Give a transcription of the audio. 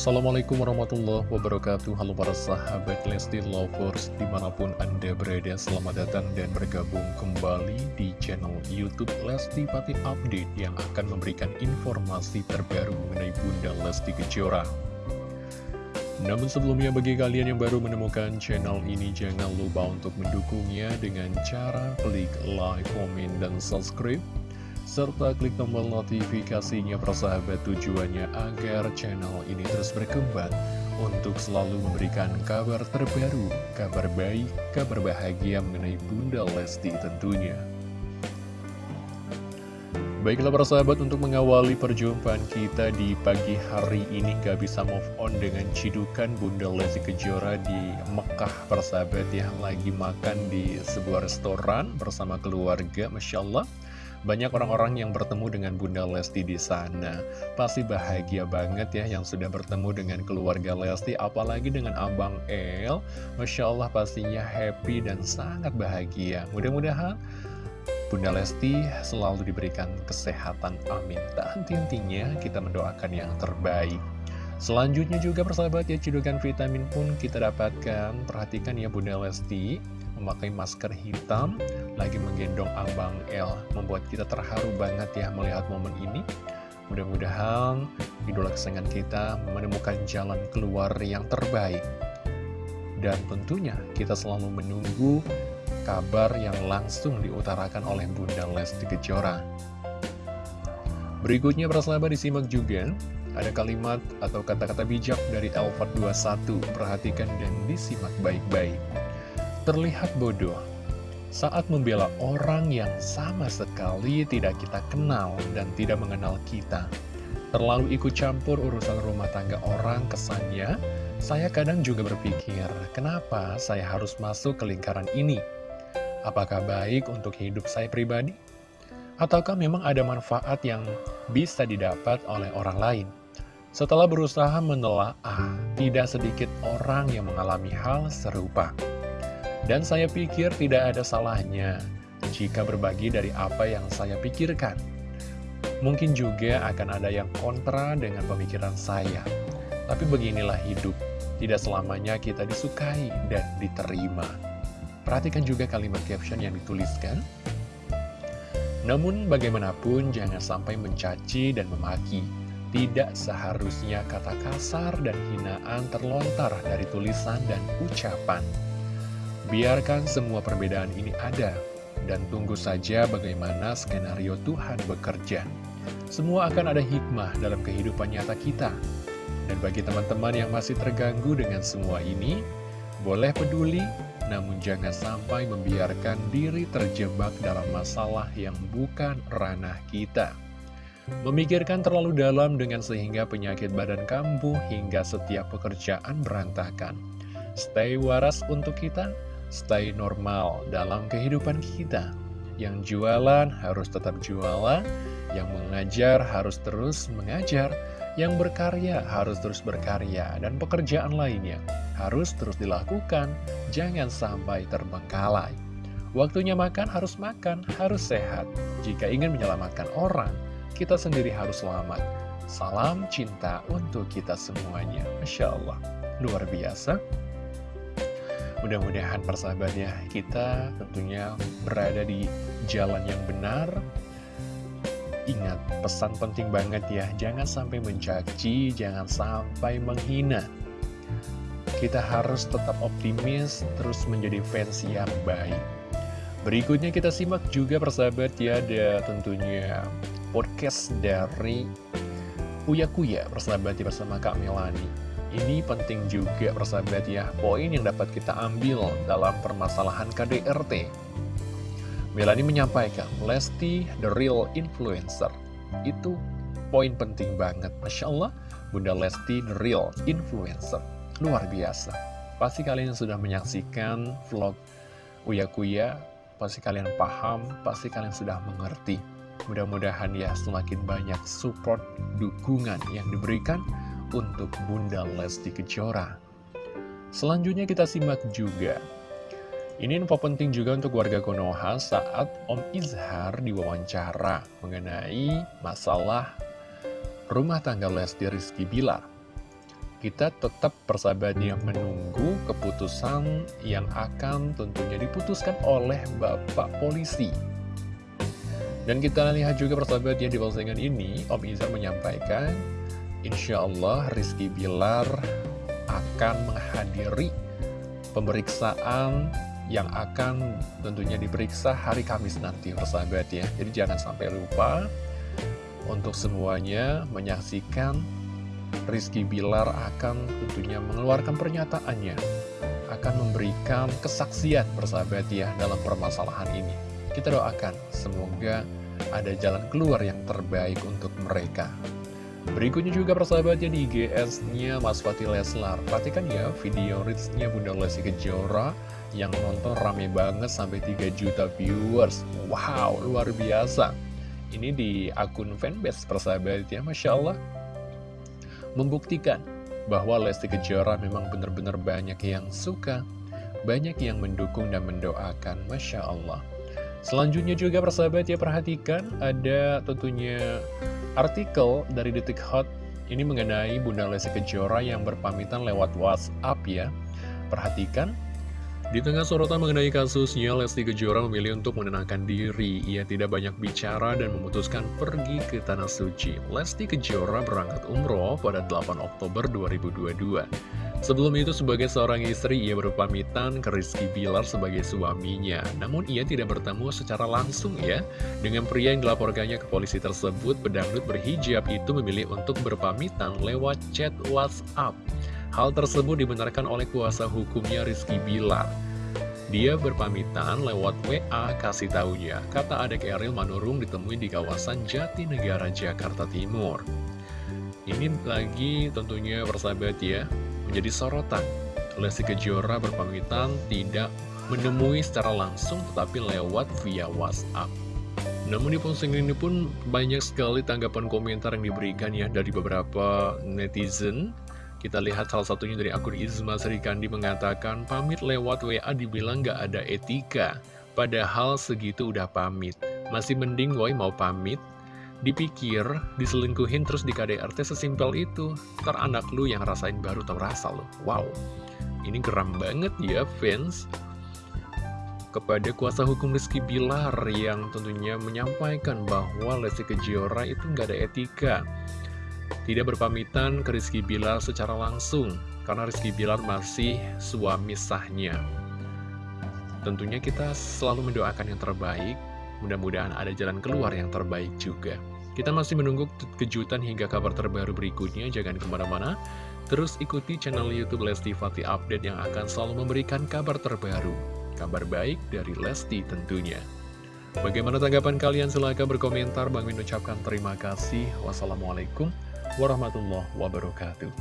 Assalamualaikum warahmatullahi wabarakatuh. Halo para sahabat Lesti Lovers Di mana pun anda berada Selamat datang dan bergabung kembali Di channel Youtube Lesti Pati Update Yang akan memberikan informasi terbaru Mengenai Bunda Lesti Kejora. Namun sebelumnya bagi kalian yang baru menemukan channel ini Jangan lupa untuk mendukungnya Dengan cara klik like, komen, dan subscribe serta klik tombol notifikasinya persahabat tujuannya agar channel ini terus berkembang untuk selalu memberikan kabar terbaru, kabar baik, kabar bahagia mengenai Bunda Lesti tentunya. Baiklah persahabat untuk mengawali perjumpaan kita di pagi hari ini gak bisa move on dengan cidukan Bunda Lesti Kejora di Mekah persahabat yang lagi makan di sebuah restoran bersama keluarga Masya Allah banyak orang-orang yang bertemu dengan Bunda Lesti di sana. Pasti bahagia banget ya yang sudah bertemu dengan keluarga Lesti, apalagi dengan Abang El. Masya Allah pastinya happy dan sangat bahagia. Mudah-mudahan Bunda Lesti selalu diberikan kesehatan, amin. Tak henti-hentinya kita mendoakan yang terbaik. Selanjutnya juga persahabat ya, cedukan vitamin pun kita dapatkan. Perhatikan ya Bunda Lesti memakai masker hitam, lagi menggendong Abang L. Membuat kita terharu banget ya melihat momen ini. Mudah-mudahan idola kesayangan kita menemukan jalan keluar yang terbaik. Dan tentunya kita selalu menunggu kabar yang langsung diutarakan oleh Bunda Lesti Kejora. Berikutnya persahabat disimak juga ada kalimat atau kata-kata bijak dari Elfat 21 Perhatikan dan disimak baik-baik terlihat bodoh saat membela orang yang sama sekali tidak kita kenal dan tidak mengenal kita. Terlalu ikut campur urusan rumah tangga orang kesannya, saya kadang juga berpikir, kenapa saya harus masuk ke lingkaran ini? Apakah baik untuk hidup saya pribadi? Ataukah memang ada manfaat yang bisa didapat oleh orang lain? Setelah berusaha menelaah, tidak sedikit orang yang mengalami hal serupa. Dan saya pikir tidak ada salahnya jika berbagi dari apa yang saya pikirkan. Mungkin juga akan ada yang kontra dengan pemikiran saya. Tapi beginilah hidup, tidak selamanya kita disukai dan diterima. Perhatikan juga kalimat caption yang dituliskan. Namun bagaimanapun jangan sampai mencaci dan memaki. Tidak seharusnya kata kasar dan hinaan terlontar dari tulisan dan ucapan. Biarkan semua perbedaan ini ada, dan tunggu saja bagaimana skenario Tuhan bekerja. Semua akan ada hikmah dalam kehidupan nyata kita. Dan bagi teman-teman yang masih terganggu dengan semua ini, boleh peduli, namun jangan sampai membiarkan diri terjebak dalam masalah yang bukan ranah kita. Memikirkan terlalu dalam dengan sehingga penyakit badan kambuh hingga setiap pekerjaan berantakan. Stay waras untuk kita, stay normal dalam kehidupan kita. Yang jualan harus tetap jualan, yang mengajar harus terus mengajar, yang berkarya harus terus berkarya, dan pekerjaan lainnya harus terus dilakukan, jangan sampai terbengkalai. Waktunya makan harus makan, harus sehat. Jika ingin menyelamatkan orang, kita sendiri harus selamat. Salam cinta untuk kita semuanya. Masya Allah, luar biasa. Mudah-mudahan persahabatnya kita tentunya berada di jalan yang benar. Ingat, pesan penting banget ya Jangan sampai mencaci, jangan sampai menghina. Kita harus tetap optimis, terus menjadi fans yang baik. Berikutnya kita simak juga persahabat ya Ada tentunya podcast dari Uya Kuya persahabat ya bersama Kak Melani ini penting juga persahabat ya, poin yang dapat kita ambil dalam permasalahan KDRT. Melani menyampaikan, Lesti the real influencer. Itu poin penting banget. Masya Allah, Bunda Lesti the real influencer. Luar biasa. Pasti kalian sudah menyaksikan vlog Uya Kuya, pasti kalian paham, pasti kalian sudah mengerti. Mudah-mudahan ya semakin banyak support, dukungan yang diberikan untuk Bunda Lesti Kejora. Selanjutnya kita simak juga. Ini info penting juga untuk warga Konoha saat Om Izhar diwawancara mengenai masalah rumah tangga Lesti Rizky Bilar. kita tetap persahabatnya menunggu keputusan yang akan tentunya diputuskan oleh Bapak Polisi. Dan kita lihat juga persahabatnya di postingan ini, Om Izar menyampaikan, Insya Allah Rizky Bilar akan menghadiri pemeriksaan yang akan tentunya diperiksa hari Kamis nanti persahabat ya. Jadi jangan sampai lupa untuk semuanya menyaksikan Rizky Bilar akan tentunya mengeluarkan pernyataannya akan memberikan kesaksian bersahabat ya dalam permasalahan ini kita doakan semoga ada jalan keluar yang terbaik untuk mereka berikutnya juga persahabatnya di IGS-nya Mas Fatih Leslar. Perhatikan ya video reach-nya Bunda Lesti Kejora yang nonton rame banget sampai 3 juta viewers. Wow luar biasa. Ini di akun fanbase persahabat ya Masya Allah. Membuktikan bahwa Lesti Kejora memang benar-benar banyak yang suka, banyak yang mendukung dan mendoakan, Masya Allah. Selanjutnya juga persahabat ya perhatikan ada tentunya artikel dari Detik Hot ini mengenai Bunda Lesti Kejora yang berpamitan lewat WhatsApp ya. Perhatikan di tengah sorotan mengenai kasusnya, Lesti Kejora memilih untuk menenangkan diri. Ia tidak banyak bicara dan memutuskan pergi ke Tanah Suci. Lesti Kejora berangkat umroh pada 8 Oktober 2022. Sebelum itu sebagai seorang istri, ia berpamitan ke Rizky Bilar sebagai suaminya. Namun ia tidak bertemu secara langsung ya. Dengan pria yang dilaporkannya ke polisi tersebut, pedangdut berhijab itu memilih untuk berpamitan lewat chat WhatsApp. Hal tersebut dibenarkan oleh kuasa hukumnya Rizky Bilar. Dia berpamitan lewat WA kasih taunya, kata adik Eril Manurung ditemui di kawasan Jatinegara, Jakarta Timur. Ini lagi tentunya persahabat ya, menjadi sorotan. Lesti Kejora berpamitan tidak menemui secara langsung tetapi lewat via WhatsApp. Namun di postingan ini pun banyak sekali tanggapan komentar yang diberikan ya dari beberapa netizen kita lihat salah satunya dari akun Izma Serikandi mengatakan, pamit lewat WA dibilang gak ada etika. Padahal segitu udah pamit. Masih mending woi mau pamit. Dipikir, diselingkuhin terus di KDRT sesimpel itu. Ntar anak lu yang rasain baru tau rasa lo. Wow, ini geram banget ya fans kepada kuasa hukum Rizky Bilar yang tentunya menyampaikan bahwa Lesti Kejora itu nggak ada etika tidak berpamitan ke Rizky Bilar secara langsung karena Rizky Bilar masih suami sahnya. Tentunya kita selalu mendoakan yang terbaik, mudah-mudahan ada jalan keluar yang terbaik juga. Kita masih menunggu kejutan hingga kabar terbaru berikutnya, jangan ke mana-mana. Terus ikuti channel Youtube Lesti Fatih Update yang akan selalu memberikan kabar terbaru. Kabar baik dari Lesti tentunya. Bagaimana tanggapan kalian? Silahkan berkomentar. Bang Min ucapkan terima kasih. Wassalamualaikum warahmatullahi wabarakatuh.